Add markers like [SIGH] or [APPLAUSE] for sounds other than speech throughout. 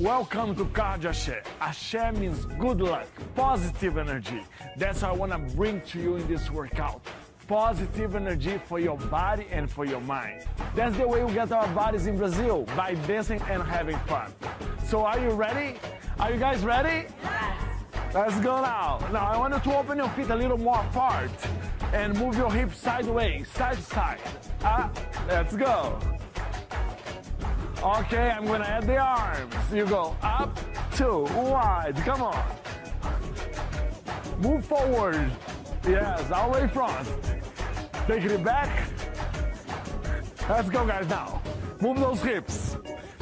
Welcome to Cardio Axé. Axé means good luck, positive energy. That's what I want to bring to you in this workout. Positive energy for your body and for your mind. That's the way we get our bodies in Brazil, by dancing and having fun. So are you ready? Are you guys ready? Yes. Let's go now. Now I want you to open your feet a little more apart and move your hips sideways, side to side. Ah, let's go. Okay, I'm gonna add the arms. You go up, two, wide, come on. Move forward. Yes, all the way front. Taking it back. Let's go guys now. Move those hips.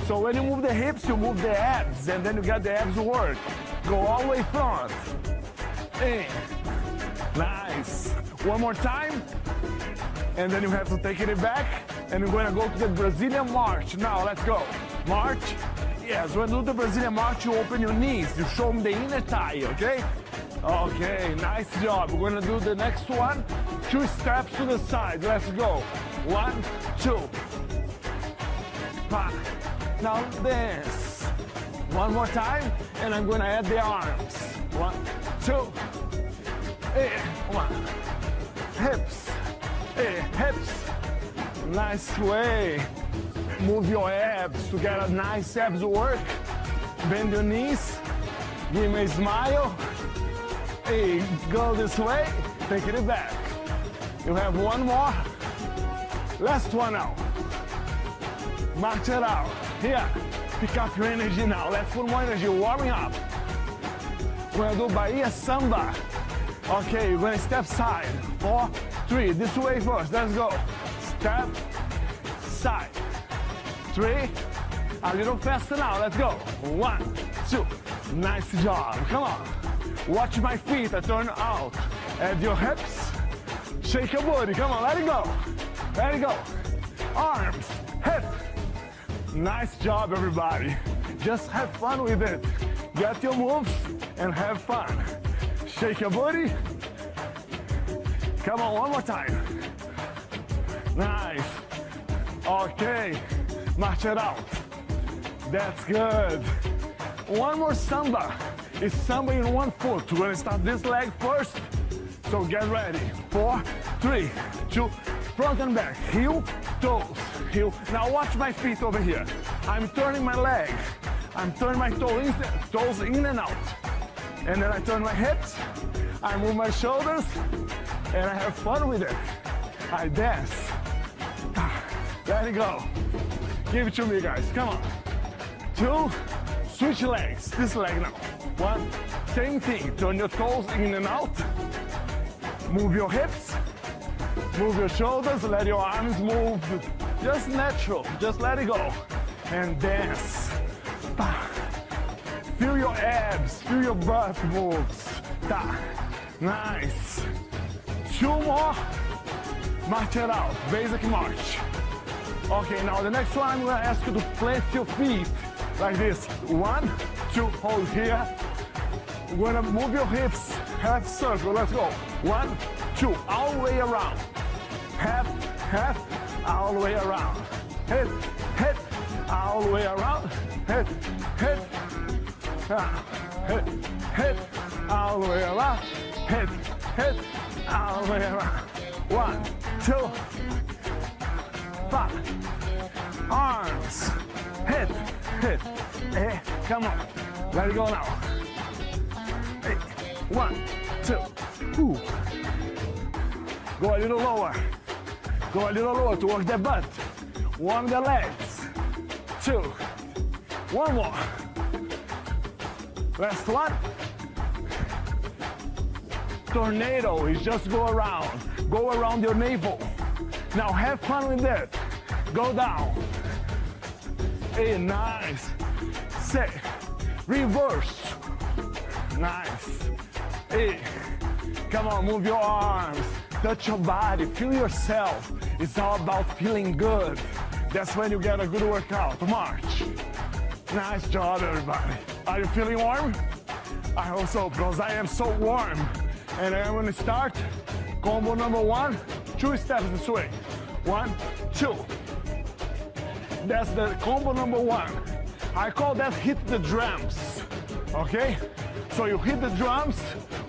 So when you move the hips, you move the abs and then you get the abs to work. Go all the way front. In. Nice. One more time. And then you have to take it back and we're gonna go to the Brazilian march. Now, let's go. March. Yes, when you do the Brazilian march, you open your knees. You show them the inner thigh, okay? Okay, nice job. We're gonna do the next one. Two steps to the side. Let's go. One, two. Now dance. One more time, and I'm gonna add the arms. One, two, eh, one. Hips, eh, hips. Nice way. Move your abs to get a nice abs work. Bend your knees. Give me a smile. Hey, go this way. Take it back. You have one more. Last one now. March it out. Here. Pick up your energy now. Let's put more energy. Warming up. We're gonna do Bahia Samba. Okay, you're gonna step side. Four, three. This way first. Let's go step, side, three, a little faster now, let's go, one, two, nice job, come on, watch my feet, I turn out, add your hips, shake your body, come on, let it go, let it go, arms, hip, nice job everybody, just have fun with it, get your moves and have fun, shake your body, come on, one more time, Nice. Okay, march it out. That's good. One more samba. It's samba in one foot. We're gonna start this leg first. So get ready. Four, three, two, front and back. Heel, toes, heel. Now watch my feet over here. I'm turning my leg. I'm turning my toes in, toes in and out. And then I turn my hips. I move my shoulders. And I have fun with it. I dance. Let it go. Give it to me, guys. Come on. Two. Switch legs. This leg now. One. Same thing. Turn your toes in and out. Move your hips. Move your shoulders. Let your arms move. Just natural. Just let it go. And dance. Feel your abs. Feel your butt moves. Nice. Two more. March it out. Basic march. Okay, now the next one, I'm gonna ask you to plant your feet like this. One, two, hold here. We're gonna move your hips, half circle, let's go. One, two, all the way around. Half, half, all the way around. Hit, hit, all the way around. Hit, hit, ah, hit, hit, all the way around. Hit, hit, all the way around. One, two, five, arms, hit, hit, hey, eh, come on, let it go now. Hey, one, two, ooh. Go a little lower, go a little lower to work the butt, warm the legs, two, one more, last one. Tornado is just go around, go around your navel. Now have fun with that. Go down. Hey, nice. Set. Reverse. Nice. Hey, come on, move your arms. Touch your body, feel yourself. It's all about feeling good. That's when you get a good workout. March. Nice job, everybody. Are you feeling warm? I hope so, because I am so warm. And I'm gonna start combo number one, two steps this way. One, two. That's the combo number one. I call that hit the drums. Okay? So you hit the drums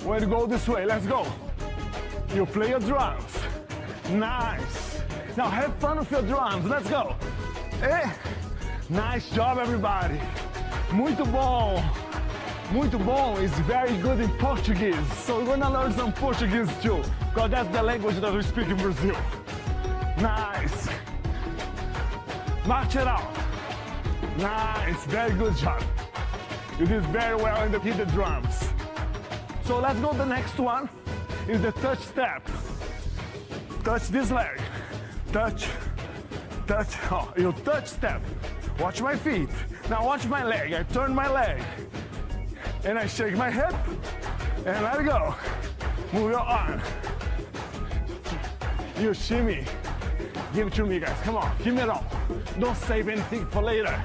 when you go this way. Let's go. You play your drums. Nice. Now have fun with your drums. Let's go. Eh? Nice job, everybody. Muito bom. Muito bom is very good in Portuguese. So we're gonna learn some Portuguese too, because that's the language that we speak in Brazil. Nice. March it out. Nice, very good job. You did very well in the hit the drums. So let's go the next one is the touch step. Touch this leg. Touch, touch, oh, you touch step. Watch my feet. Now watch my leg. I turn my leg and I shake my hip and let it go. Move your arm. You shimmy. Give it to me, guys. Come on, give me it all. Don't save anything for later.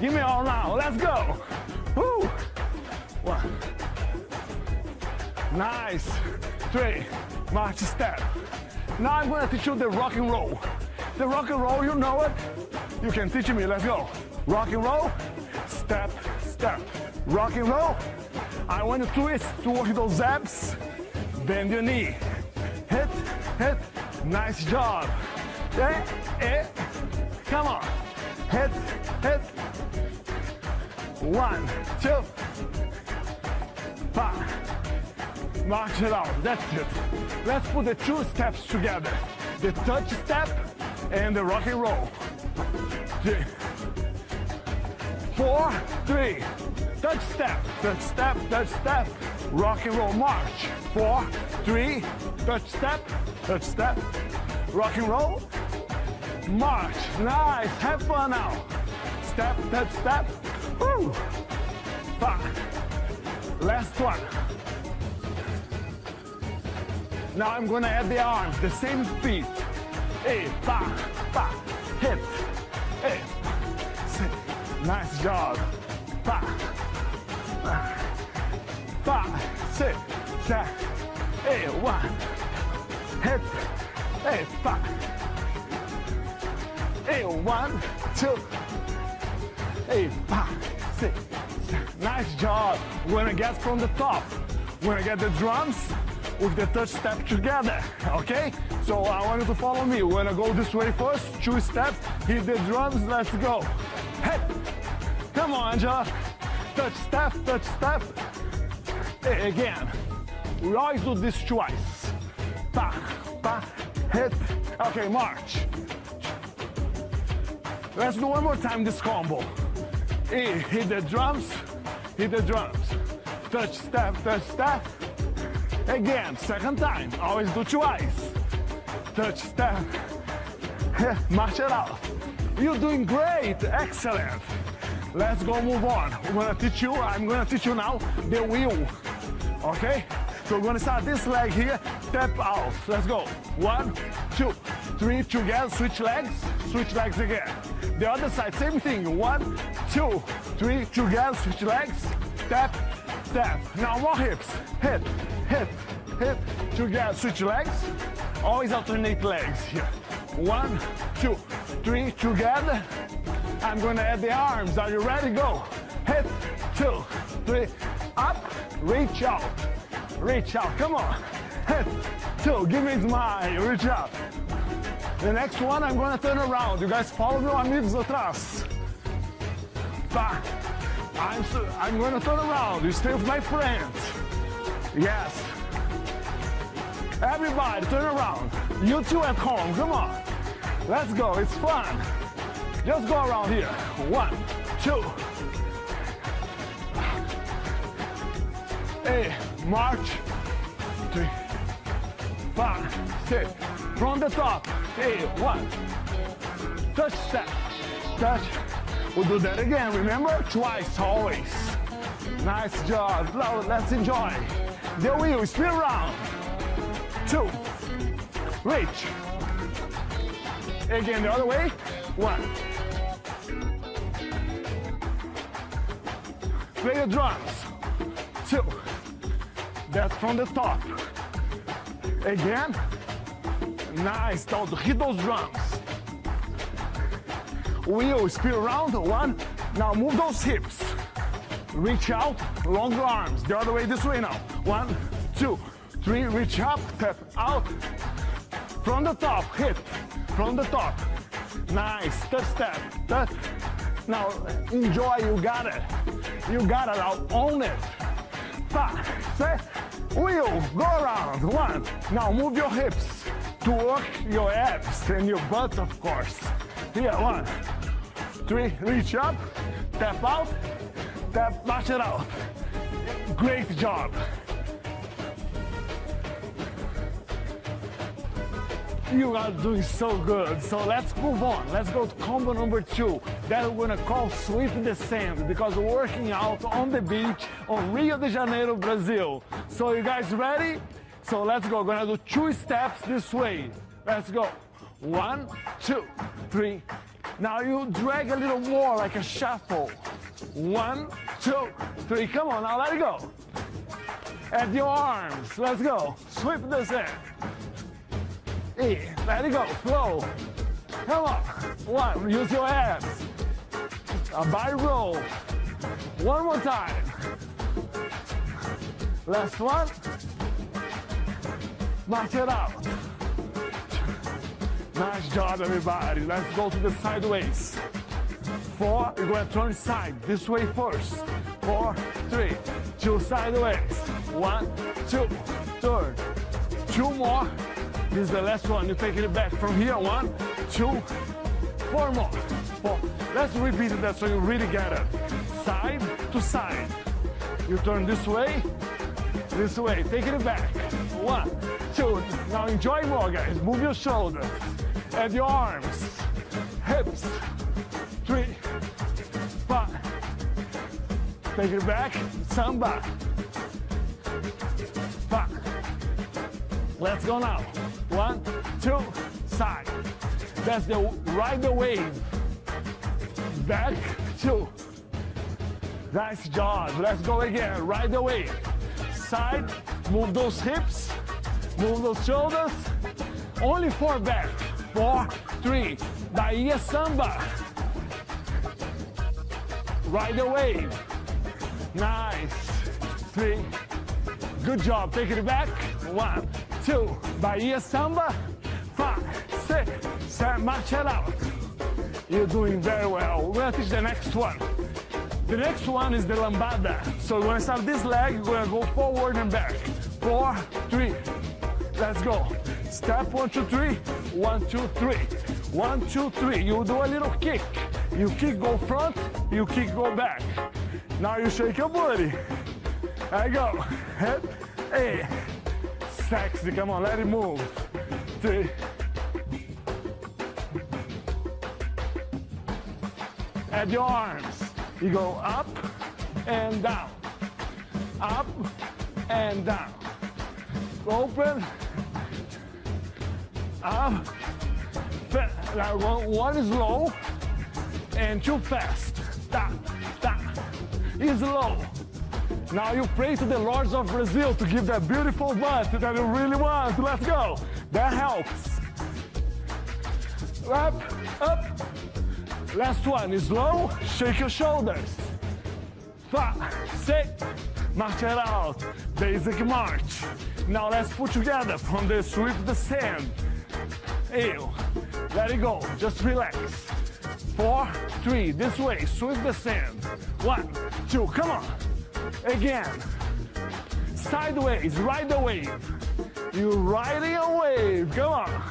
Give me all now. Let's go. Woo. One. Nice. Three. March step. Now I'm gonna teach you the rock and roll. The rock and roll, you know it. You can teach me. Let's go. Rock and roll. Step, step. Rock and roll. I want to twist to work those abs. Bend your knee. Hit, hit. Nice job. Eh, eh. Come on. Hit, hit. One, two, five. March it out. That's it. Let's put the two steps together. The touch step and the rock and roll. Three, four, three. Touch step, touch step, touch step. Rock and roll march. Four, three, touch step, touch step. Rock and roll. March. Nice. Have fun now. Step, touch step. Woo. Five. Last one. Now I'm gonna add the arms, the same feet. Hey, pa, pa, hit. Hey, sit. Nice job. Pa, pa, sit, set. Hey, one. Hit. Hey, pa. One, two. Hey, pa, sit. Nice job. We're gonna get from the top. We're gonna get the drums with the touch step together, okay? So I want you to follow me. We're gonna go this way first, two steps, hit the drums, let's go. Hey, come on, Angela. Touch step, touch step. Hey, again. We always do this twice. Pa, pa, hit. Okay, march. Let's do one more time this combo. Hey, hit the drums, hit the drums. Touch step, touch step. Again, second time. Always do twice. Touch step. March it out. You're doing great. Excellent. Let's go move on. I'm gonna teach you, I'm gonna teach you now the wheel. Okay? So we're gonna start this leg here, step out. Let's go. One, two, three, together, switch legs, switch legs again. The other side, same thing. One, two, three, together, switch legs, step, step. Now more hips. Hip, hip, hip, two together, switch legs. Always alternate legs here. One, two, three, together. I'm gonna add the arms. Are you ready? Go. Hip, two, three, up, reach out, reach out. Come on. Hip, two, give me a smile, reach out. The next one, I'm gonna turn around. You guys follow me, amigos atrás. Tá. I'm, I'm gonna turn around. You stay with my friends. Yes. Everybody, turn around. You two at home, come on. Let's go, it's fun. Just go around here. One, two. Eight, march. Three, five, six. From the top. Eight, one. Touch step. Touch. We'll do that again, remember? Twice, always. Nice job. Let's enjoy. The wheel, spin around. Two. Reach. Again, the other way. One. Play the drums. Two. That's from the top. Again. Nice. Don't hit those drums. Wheel, spin around. One. Now move those hips. Reach out, longer arms. The other way, this way now. One, two, three, reach up, step out. From the top, hit, from the top. Nice, step, step, step. Now enjoy, you got it. You got it, now own it. Five, six, wheel, go around, one. Now move your hips to work your abs and your butt, of course. Here, one, three, reach up, tap out, tap, mash it out. Great job. You are doing so good. So let's move on. Let's go to combo number two. That we're gonna call sweep the sand because we're working out on the beach on Rio de Janeiro, Brazil. So you guys ready? So let's go. We're gonna do two steps this way. Let's go. One, two, three. Now you drag a little more like a shuffle. One, two, three. Come on, now let it go. At your arms. Let's go. Sweep the sand. E. Let it go. Flow. Come on. One. Use your abs. A by roll. One more time. Last one. March it. Nice job, everybody. Let's go to the sideways. Four, you're gonna turn side. This way first. Four, three, two sideways. One, two, turn. Two more. This is the last one. You're taking it back from here. One, two, four more. Four. Let's repeat that so you really get it. Side to side. You turn this way, this way. Taking it back. One, Now enjoy more, guys. Move your shoulders and your arms, hips. Three, five. Take it back. Samba. Five. Let's go now. One, two, side. That's the ride the wave. Back, two. Nice job. Let's go again. The wave. Side, move those hips, move those shoulders. Only four back. Four, three. Bahia Samba. Ride the wave. Nice. Three. Good job. Take it back. One, two. Bahia Samba. Five, six, seven. March it out. You're doing very well. We're gonna teach the next one. The next one is the lambada. So we're gonna start this leg, we're gonna go forward and back. Four, three, let's go. Step one, two, three, one, two, three. One, two, three. You do a little kick. You kick, go front, you kick, go back. Now you shake your. There you go. Head, hey. Sexy, come on, let it move. Three. At your arms. You go up and down. Up and down. Open. Um, up. Now one, one is low and too fast. Da, da. Is low. Now you pray to the Lords of Brazil to give that beautiful butt that you really want. Let's go. That helps. Up, up. Last one is low. Shake your shoulders. Five, six. March it out. Basic march. Now let's put together from the sweep the sand. Ew. Let it go. Just relax. Four, three. This way. Sweep the sand. One, two. Come on. Again. Sideways. Ride the wave. You're riding a wave. Come on.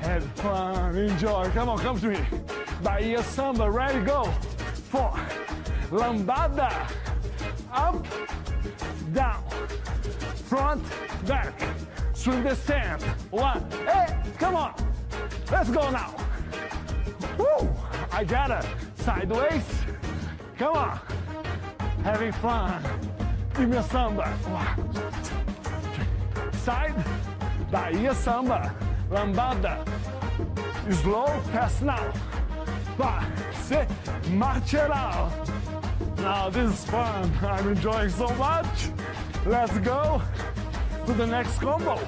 Have fun. Enjoy. Come on. Come to me. Bahia Samba. Ready? Go. Four. Lambada. Up. Down. Front. Back. Swing the sand. One. Hey. Come on. Let's go now. Woo. I got it. Sideways. Come on. Having fun. Give me a samba. Side. Bahia Samba. Lambada. Slow. Fast now. Six. March it out. Now this is fun. I'm enjoying so much. Let's go to the next combo.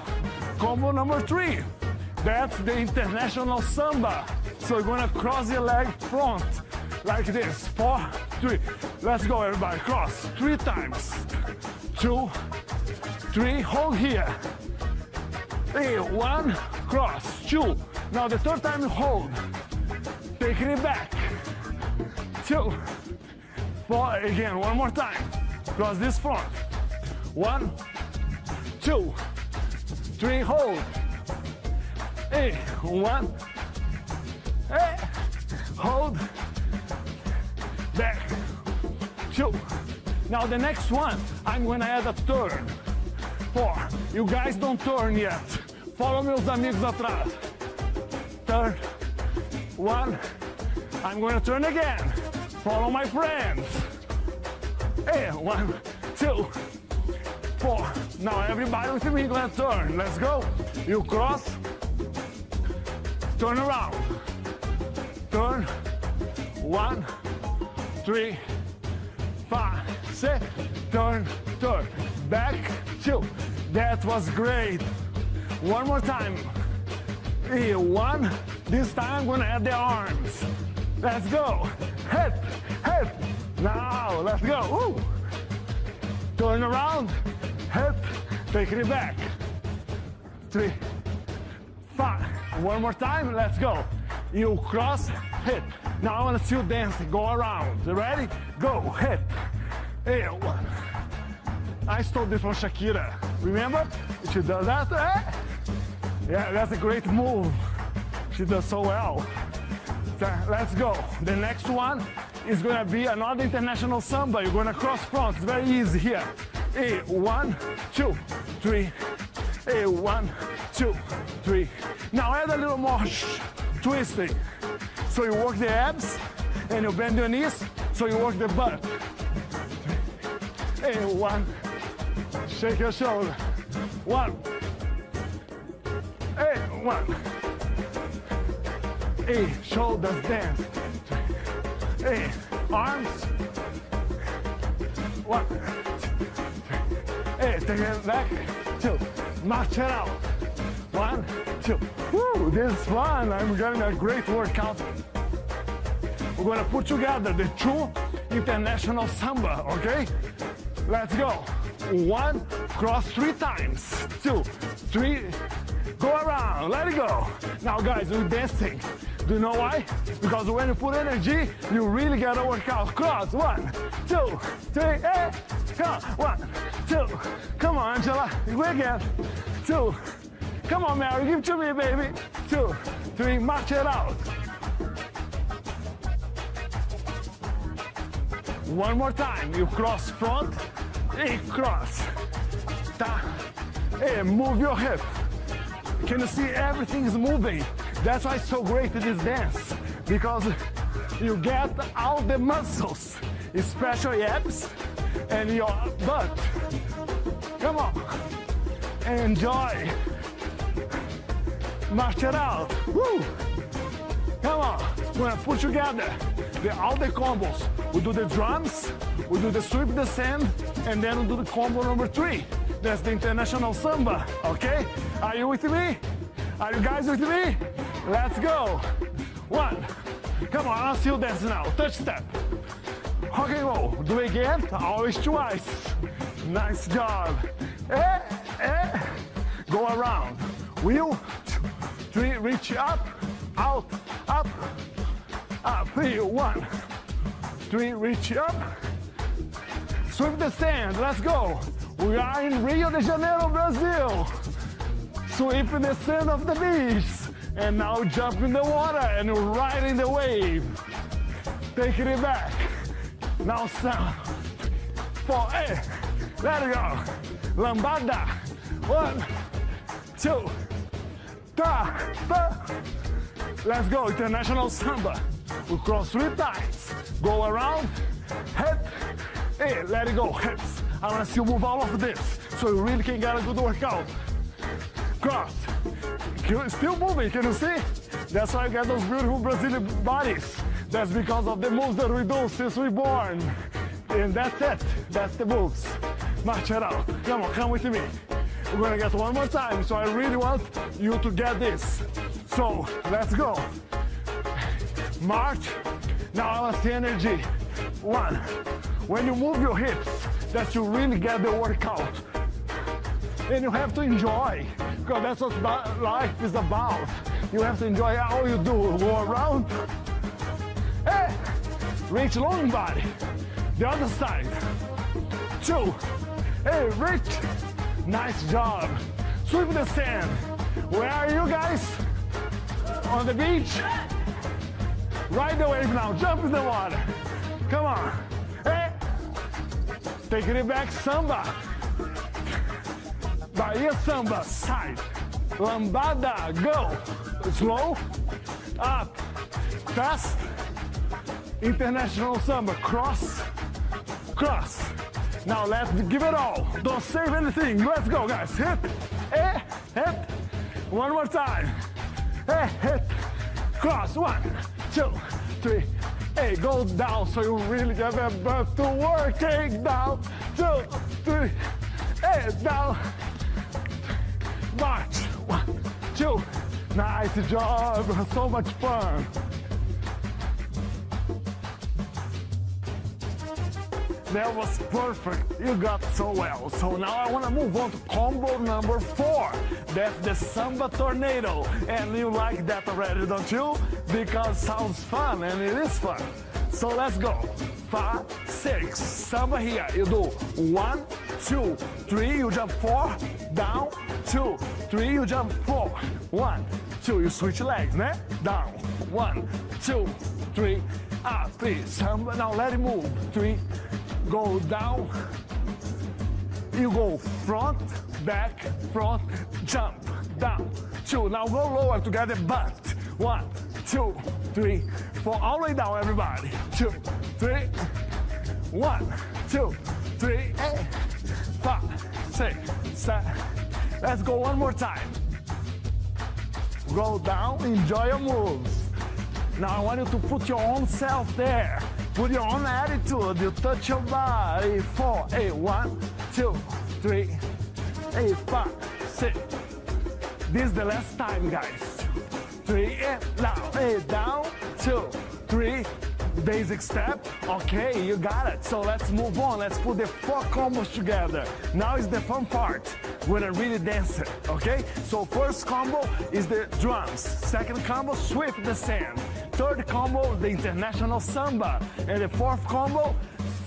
Combo number three. That's the international samba. So you're gonna cross your leg front. like this. Four, three. Let's go, everybody. Cross three times. Two, three. Hold here. Hey, one, cross, two. Now the third time hold. Taking it back. Two, four. Again, one more time. Cross this front. One, two, three. Hold. Hey, one. Hey, hold. Back. Two. Now the next one, I'm gonna add a turn. Four. You guys don't turn yet. Follow meus amigos atrás. Turn. One. I'm gonna turn again. Follow my friends. Hey, one, two, four. Now everybody with me gonna turn. Let's go. You cross. Turn around. Turn. One, three, five, six. Turn, turn. Back, two. That was great. One more time. Here, one. This time I'm gonna add the arms. Let's go. Head, head. Now, let's go. Ooh. Turn around. Head. Taking it back. Three, five. One more time. Let's go. You cross, hit. Now I want to see you dancing. Go around. Ready? Go. Hit. Hey, one. I stole this from Shakira. Remember? She does that. Eh? Yeah, that's a great move. She does so well. Let's go. The next one is gonna be another international samba. You're gonna cross front. It's very easy here. Hey, one, two, three. A one, two, three. Now add a little more twisting. So you work the abs and you bend your knees. So you work the butt. A one. Shake your shoulder. One. A one. A shoulders dance. A arms. One. Hey, take it back. Two. March it out. One, two. Woo, this is fun. I'm getting a great workout. We're gonna put together the two international samba, okay? Let's go. One, cross three times. Two, three, go around, let it go. Now guys, we're dancing. Do you know why? Because when you put energy, you really gotta work out. Cross, one, two, three, come one, two, come on, Angela, go again, two, come on, Mary, give it to me, baby, two, three, march it out. One more time, you cross front, hey, cross, ta, hey, move your hip. Can you see everything is moving? That's why it's so great this dance because you get all the muscles, especially abs and your butt. Come on, enjoy. March it out. Woo! Come on, we're gonna put together the, all the combos. We do the drums, we do the sweep the sand, and then we do the combo number three. That's the international samba, okay? Are you with me? Are you guys with me? Let's go. One. Come on, I'll see you dance now. Touch step. And roll. Do it again. Always twice. Nice job. Eh, eh. Go around. Wheel. Three. Reach up. Out. Up. Up. Three. One. Three. Reach up. Sweep the sand. Let's go. We are in Rio de Janeiro, Brazil. Sweep the sand of the beach. And now jump in the water and ride in the wave. Taking it back. Now sound. Four, eight. Let it go. Lambada. One, two, ta, ta. Let's go. International samba. We cross three times. Go around. Head. Hey, let it go. Hips. I want to see you move all of this so you really can get a good workout. Cross. Still moving, can you see? That's why I got those beautiful Brazilian bodies. That's because of the moves that we do since we born. And that's it. That's the moves. March it out. Come on, come with me. We're gonna get one more time, so I really want you to get this. So, let's go. March, Now I want see energy. One. When you move your hips, that you really get the workout. And you have to enjoy, because that's what life is about. You have to enjoy all you do. Go around. Reach long body. The other side. Two. Hey, reach. Nice job. Sweep the sand. Where are you guys? On the beach? Ride the wave now. Jump in the water. Come on. Hey. Taking it back, samba. Bahia samba, side. Lambada, go. Slow, up, fast. International samba, cross, cross. Now let's give it all. Don't save anything. Let's go, guys. Hit, eh, hit. One more time. Eh, hit, cross. One, two, three. Hey, go down so you really get that butt to work. Take down, two, three. Hey, down. March. One, two. Nice job. So much fun. That was perfect. You got so well. So now I want to move on to combo number four. That's the Samba Tornado. And you like that already, don't you? Because sounds fun and it is fun. So let's go. Five, six, samba here. You do one, two, three, you jump four, down, two, three, you jump four, one, two, you switch legs, né? Down, one, two, three, ah, up, three, samba, now let it move, three, go down, you go front, back, front, jump, down, two, now go lower together, but, one, two, three, four, all the way down, everybody, two, three, one, two, three, eight, five, six, seven. Let's go one more time. Go down, enjoy your moves. Now I want you to put your own self there. Put your own attitude. You touch your body. Four, eight, one, two, three, eight, five, six. This is the last time, guys. Three, eight, down, eight, down, two, three, basic step. Okay, you got it. So let's move on. Let's put the four combos together. Now is the fun part when I really dance it, okay? So first combo is the drums. Second combo, sweep the sand. Third combo, the international samba. And the fourth combo,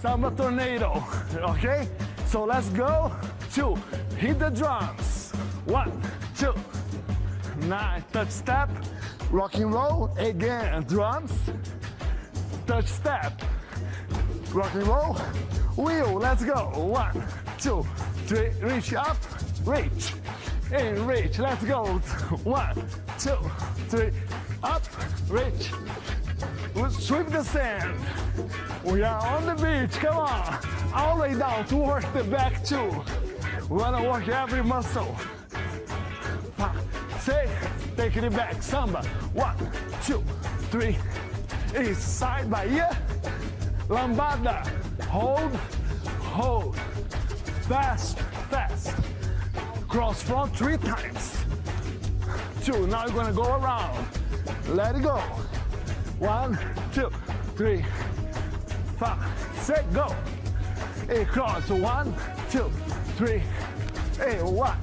samba tornado, [LAUGHS] okay? So let's go. Two, hit the drums. One, two, nine, touch step, rock and roll, again, drums, touch step, rock and roll, wheel, let's go. One, two, three, reach up, reach, and reach, let's go. One, two, three, up, reach, We sweep the sand. We are on the beach, come on. All the way down to work the back too. We wanna work every muscle. Six, taking it back, samba. One, two, three, is side Bahia, lambada, hold, hold, fast, fast, cross front three times, two, now you're gonna go around, let it go, one, two, three, five, six, go, eight, cross, one, two, three, one,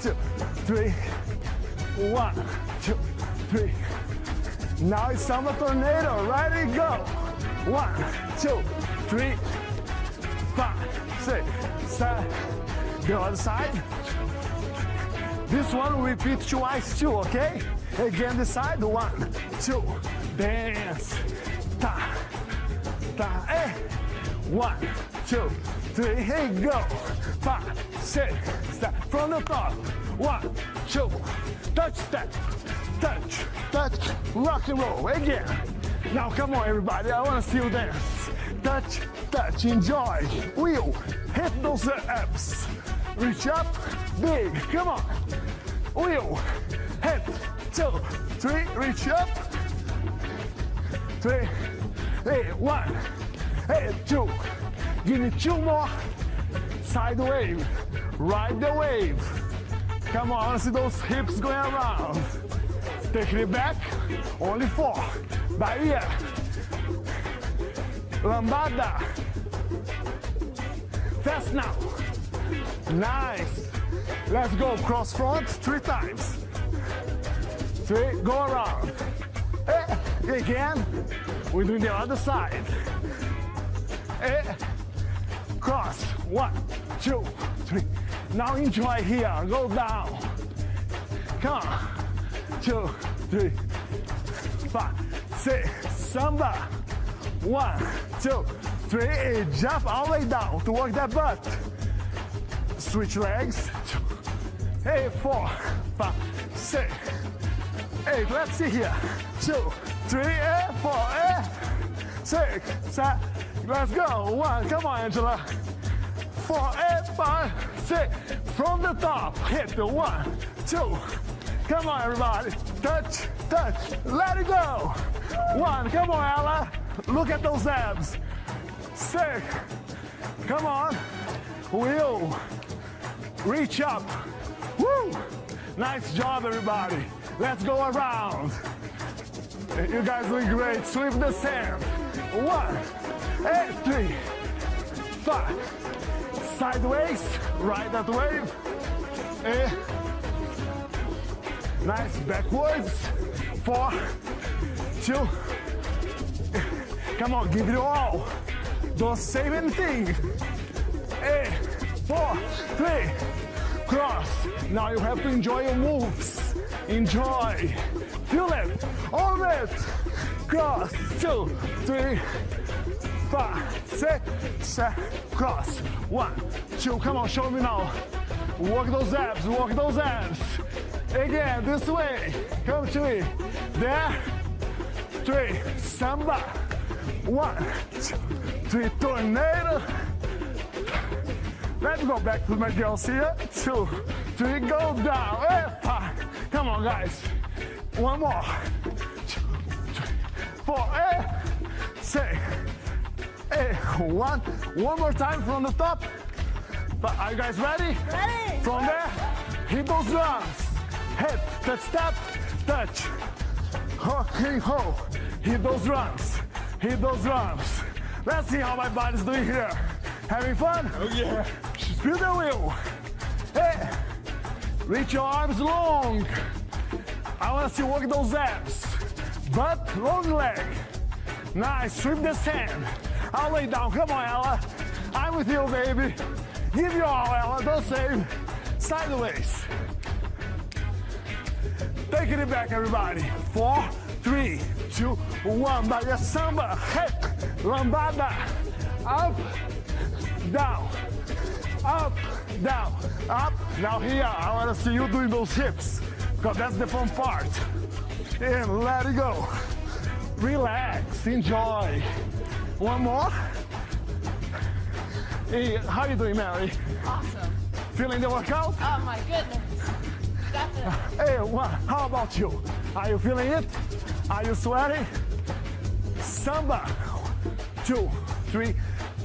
two, three, one, two, three, now it's samba tornado. Ready, go. One, two, three, five, six, seven. The other side. This one repeat twice too, okay? Again, the side. One, two, dance. Ta, ta, eh. One, two, three, hey, go. Five, six, seven. From the top. One, two, touch step touch, touch, rock and roll, again. Now come on everybody, I wanna see you dance. Touch, touch, enjoy, wheel, hit those abs. Reach up, big, come on. Wheel, head, two, three, reach up. Three, hey, one, hey, two. Give me two more. Side wave, ride the wave. Come on, see those hips going around. Take it back, only four. Bahia. lambada. Fast now. Nice. Let's go cross front three times. Three, go around. Eh, again, we're doing the other side. Eh, cross, one, two, three. Now enjoy here, go down. Come two, three, five, six, samba. One, two, three, jump all the way down to work that butt. Switch legs. Four, five, six, eight. Let's see here. Two, three, eight, four, eight, six, seven. Let's go. One. Come on, Angela. Four, eight, five, six. From the top. Hit the one, two. Come on, everybody. Touch, touch. Let it go. One. Come on, Ella. Look at those abs. Six. Come on. Wheel. Reach up. Woo! Nice job, everybody. Let's go around. You guys doing great. Sweep the sand. One, eight, three, five. Sideways, right that way. Eh. Nice backwards. Four, two. Come on, give it all. Don't save anything. Eight, four, three, cross. Now you have to enjoy your moves. Enjoy. Feel it. All it. Cross. Two, three, five, six, seven. Cross. One, two. Come on, show me now. Work those abs. Work those abs. Again, this way. Come to me. There. Three. Samba. One, two, three. Tornado. Let's go back to my girls here. Two, three, go down. Hey, five. Come on, guys. One more. Two, three, four, eight, six, eight, one. One One more time from the top. But are you guys ready? Ready. From there, hit those drums. Hit, touch, step, touch. Ho, hey, ho. Hit those drums. Hit those drums. Let's see how my body's doing here. Having fun? Oh yeah. Spin the wheel. Hey, reach your arms long. I want to see you work those abs. Butt, long leg. Nice, sweep the sand. I'll lay down. Come on, Ella. I'm with you, baby. Give your all, Ella. Don't save. Sideways. Taking it back, everybody. Four, three, two, one. Bahia samba. Hip, lambada. Up, down, up, down, up. Now here, I want to see you doing those hips, because that's the fun part. And let it go. Relax, enjoy. One more. Hey, how are you doing, Mary? Awesome. Feeling the workout? Oh my goodness. Definitely. Hey, what? How about you? Are you feeling it? Are you sweating? Samba. Two, three,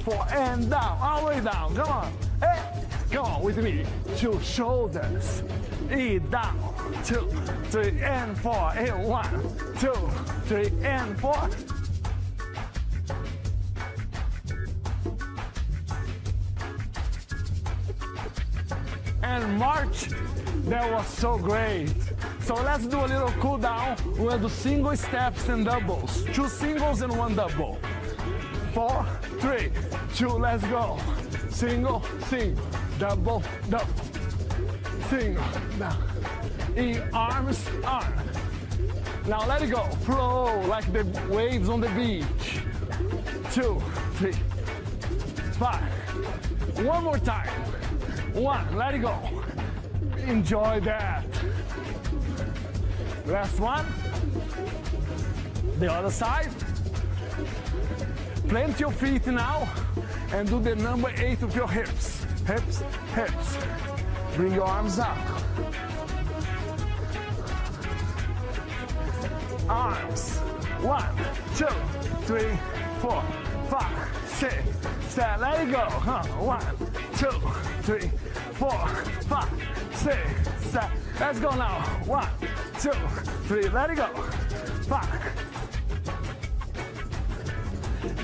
four, and down. All the way down. Come on. Hey, come on with me. Two shoulders. E down. Two, three, and four. Hey, one, two, three, and four. and March, that was so great. So let's do a little cool down. We'll do single steps and doubles. Two singles and one double. Four, three, two, let's go. Single, sing, double, double. Single, down. In arms, arm. Now let it go. Flow like the waves on the beach. Two, three, five. One more time. One, let it go. Enjoy that. Last one. The other side. Plant your feet now and do the number eight with your hips. Hips, hips. Bring your arms up. Arms. One, two, three, four, five, six, seven. Let it go. Huh? One, two, three, four, five, six, seven. Let's go now. One, two, three. Let it go. Five.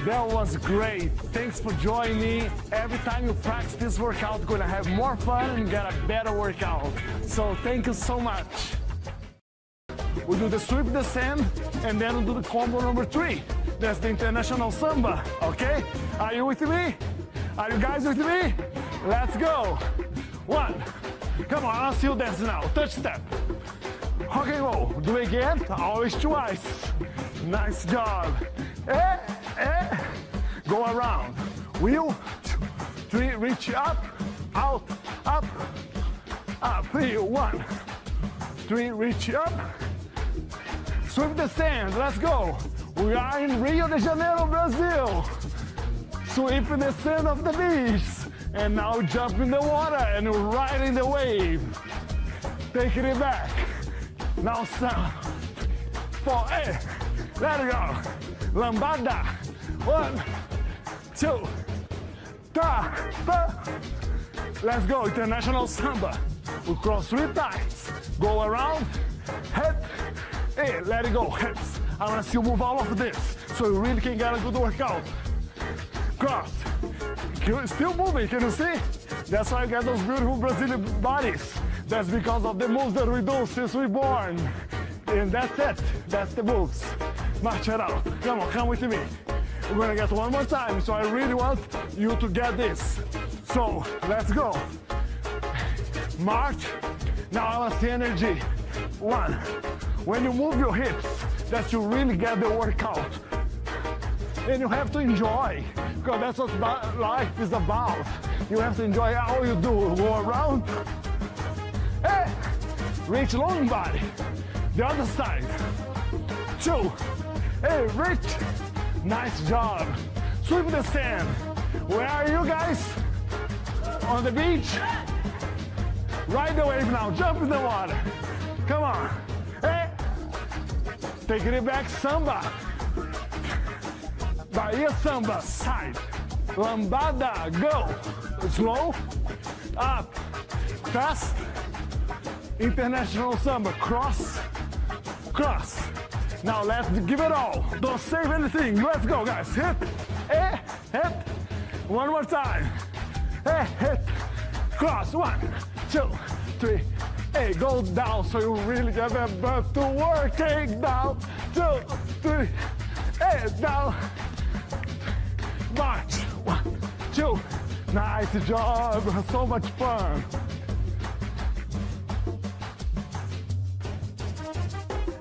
That was great. Thanks for joining me. Every time you practice this workout, you're gonna have more fun and get a better workout. So thank you so much. We do the sweep the sand and then we do the combo number three. That's the international samba, okay? Are you with me? Are you guys with me? Let's go. One. Come on, I'll see you dance now. Touch step. Okay, roll. Do it again. Always twice. Nice job. Eh, eh. Go around. Wheel. Three. Reach up. Out. Up. Up. Three. One. Three. Reach up. Sweep the sand. Let's go. We are in Rio de Janeiro, Brazil. Sweep in the sand of the beach. And now jump in the water and ride in the wave. Taking it back. Now some. Four, eight. Let it go. Lambada. One, two, three. Let's go. International samba. We cross three times. Go around. Head. Hey, let it go. Hips. I want to see you move all of this so you really can get a good workout. Cross. Still moving, can you see? That's why I get those beautiful Brazilian bodies. That's because of the moves that we do since we born. And that's it. That's the moves. March it out. Come on, come with me. We're gonna get one more time, so I really want you to get this. So, let's go. March. Now I want the energy. One. When you move your hips, that you really get the workout. And you have to enjoy, because that's what life is about. You have to enjoy all you do. Go around, hey, reach long body. The other side, two, hey, reach, nice job. Sweep the sand. Where are you guys? On the beach? Ride the wave now, jump in the water. Come on, hey. Taking it back, samba. Bahia samba, side. Lambada, go. Slow, up, fast. International samba, cross, cross. Now let's give it all. Don't save anything. Let's go, guys. Hit, eh, hit. One more time. Eh, hit, cross. One, two, three. Hey, go down so you really get that butt to work. Take down, two, three. Hey, down. March. One, two. Nice job. So much fun.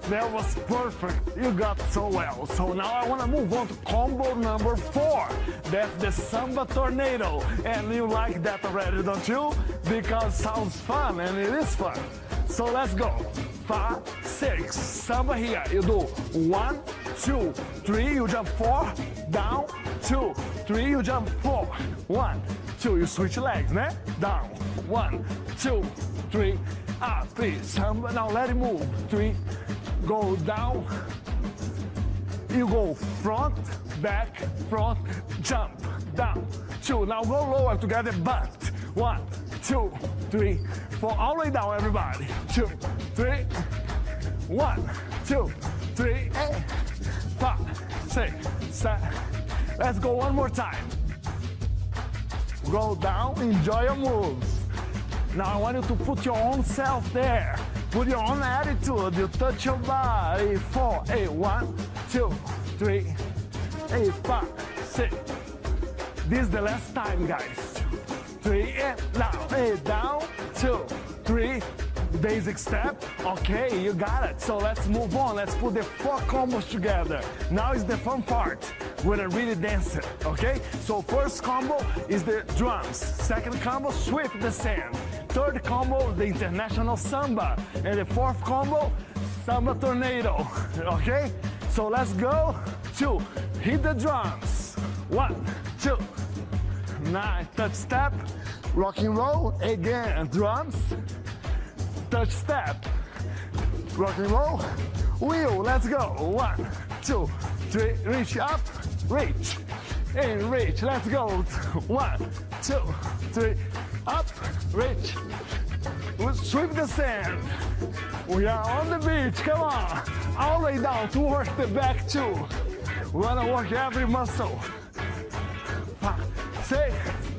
That was perfect. You got so well. So now I want to move on to combo number four. That's the Samba Tornado. And you like that already, don't you? Because sounds fun and it is fun. So let's go. Five, six. Samba here. You do one, two, three. You jump four, down, two, three. You jump four, one, two. You switch legs, né? Down, one, two, three, up, three. Samba. Now let it move. Three, go down, you go front, back, front, jump, down, two. Now go lower together, but one, two, three, four, all the way down, everybody. Two, three, one, two, three, eight, five, six, seven. Let's go one more time. Go down, enjoy your moves. Now I want you to put your own self there. Put your own attitude. You touch your body. Four, eight, one, two, three, eight, five, six. This is the last time, guys. Three, and down, eight, down, two, three. Basic step. Okay, you got it. So let's move on. Let's put the four combos together. Now is the fun part. We're gonna really dance it, okay? So first combo is the drums. Second combo, sweep the sand. Third combo, the international samba. And the fourth combo, samba tornado, [LAUGHS] okay? So let's go. Two, hit the drums. One, two, nine, touch step, rock and roll, again, drums, touch step, rock and roll, wheel, let's go. One, two, three, reach up, reach, and reach, let's go. One, two, three, up, reach, We sweep the sand. We are on the beach, come on. All the way down to work the back too. We wanna work every muscle.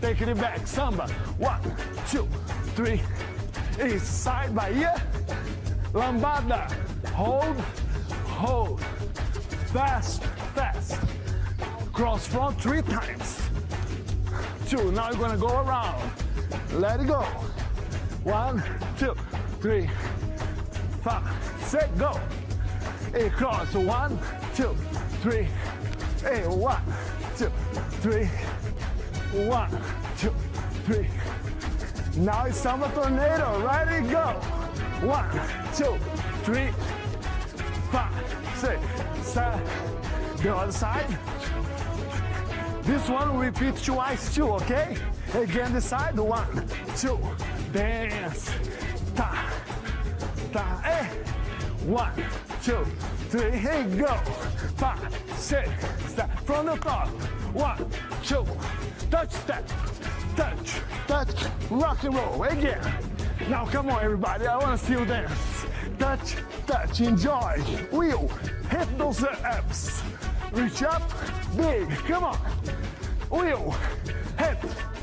Taking it back, samba. One, two, three. Is side Bahia. Lambada. Hold, hold. Fast, fast. Cross front three times. Two. Now you're gonna go around. Let it go. One, two, three, five, six, go. A cross. One, two, three. A one, two, three. One, two, three. Now it's samba tornado. Ready, go. One, two, three, five, six, seven. The other side. This one repeat twice too, okay? Again the side. One, two, dance. Ta, ta, eh. One, two, three, go. Five, six, seven. From the top. One, two, touch step, touch, touch, rock and roll. Again. Now come on, everybody. I want to see you dance. Touch, touch, enjoy. Wheel, hit those abs. Reach up, big. Come on. Wheel, hit,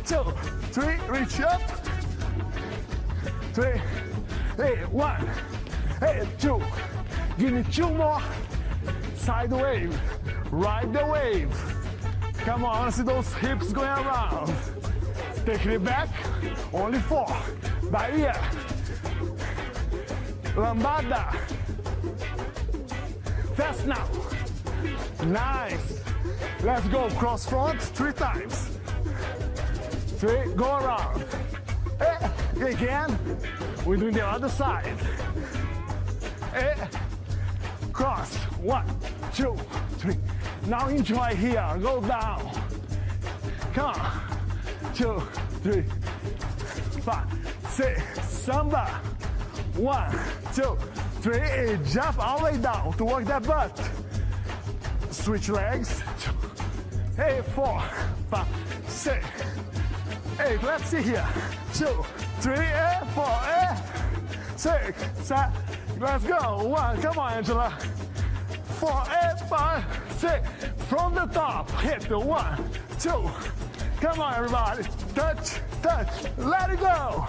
two, three, reach up. Three, hey, one, hey, two. Give me two more. Side wave, ride the wave. Come on, see those hips going around. Taking it back, only four. Bahia. Lambada. Fast now. Nice. Let's go. Cross front three times. Three, go around. Eh, again. We're doing the other side. Eh, cross. One, two, three. Now enjoy here. Go down. Come on. Two, three, five, six. Samba. One, two, three. Eh, Jump all the way down to work that butt. Switch legs. Hey, four, five, six, eight. Let's see here. Two, three, eh, four, eh, six, seven. Let's go. One. Come on, Angela. Four, eight, five, six. From the top. Hit the one, two. Come on, everybody. Touch, touch. Let it go.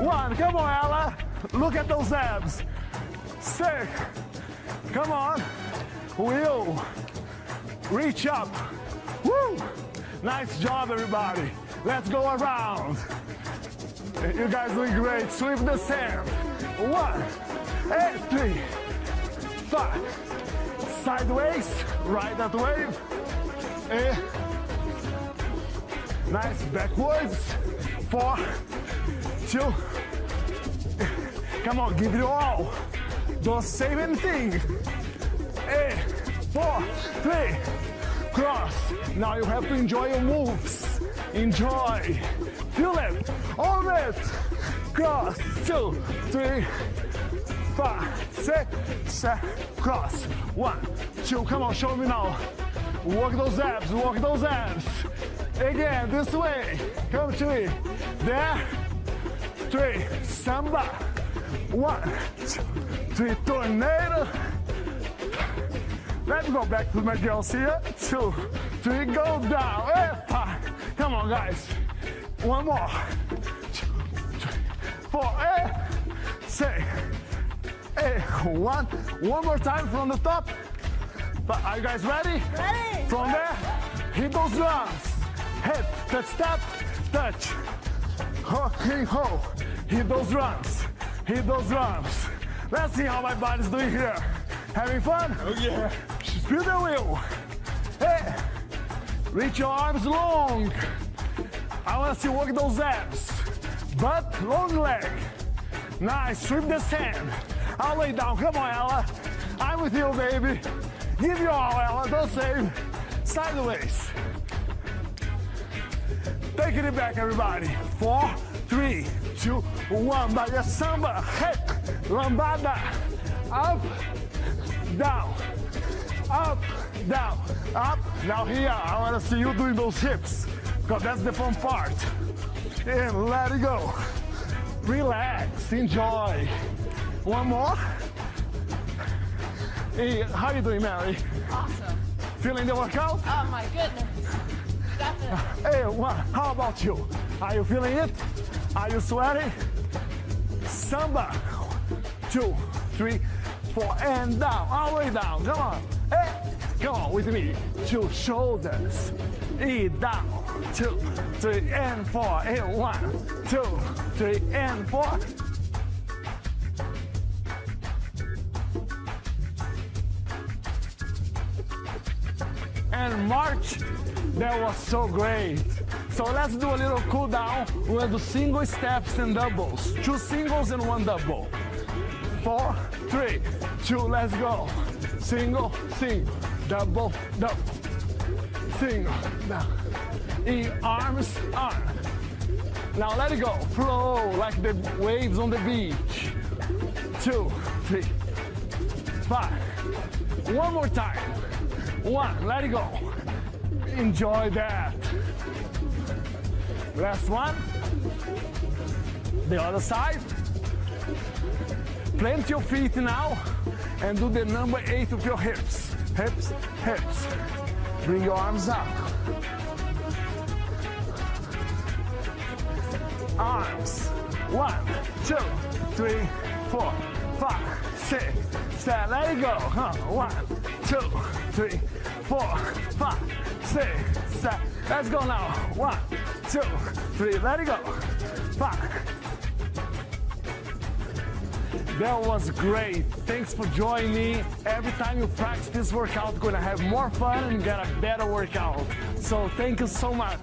One. Come on, Ella. Look at those abs. Six. Come on. Wheel. Reach up. Woo! Nice job, everybody. Let's go around. You guys doing great. Sweep the sand. One, eight, three, five. Sideways, ride that wave. Eh. Nice backwards. Four, two. Come on, give it all. Don't save anything. Eight, four, three, cross. Now you have to enjoy your moves. Enjoy. Feel it. All it. Cross. Two, three, five, six, seven. Cross. One, two. Come on, show me now. Work those abs. Work those abs. Again, this way. Come me. There. Three. Samba. One, two, three. Tornado. Let's go back to my girls here. Two, three, go down. Five. Come on, guys. One more. Two, three, four, eh, six, eh, one. One more time from the top. But are you guys ready? Ready. From there, hit those drums. Hit, touch, step, touch. Ho, hey, ho. Hit those drums. Hit those drums. Let's see how my body's doing here. Having fun? Oh yeah. Spin the wheel. Hey, reach your arms long. I want to see you work those abs. Butt, long leg. Nice, sweep the sand. I'll lay down. Come on, Ella. I'm with you, baby. Give your all, Ella. Don't save. Sideways. Taking it back, everybody. Four, three, two, one. Bahia samba. Hey, lambada. Up, down, up, down, up. Now here, I want to see you doing those hips, because that's the fun part. And let it go. Relax, enjoy. One more. Hey, how you doing, Mary? Awesome. Feeling the workout? Oh my goodness. This. Hey, one. How about you? Are you feeling it? Are you sweating? Samba. Two, three, four, and down. All the way down. Come on. Hey, on with me. Two shoulders. E down. Two, three, and four. And one, two, three, and four. and March, that was so great. So let's do a little cool down. Gonna do single steps and doubles. Two singles and one double. Four, three, two, let's go. Single, oh, single, double, double. Single, oh, down. In arms, arm. Now let it go. Flow like the waves on the beach. Two, three, five. One more time. One, let it go. Enjoy that. Last one. The other side. Plant your feet now and do the number eight of your hips. Hips, hips. Bring your arms up. Arms. One, two, three, four, five, six, seven. Let it go. Huh? One, two, three, four, five, six, seven. Let's go now. One, two, three. Let it go. Five. That was great. Thanks for joining me. Every time you practice this workout, you're gonna have more fun and get a better workout. So thank you so much.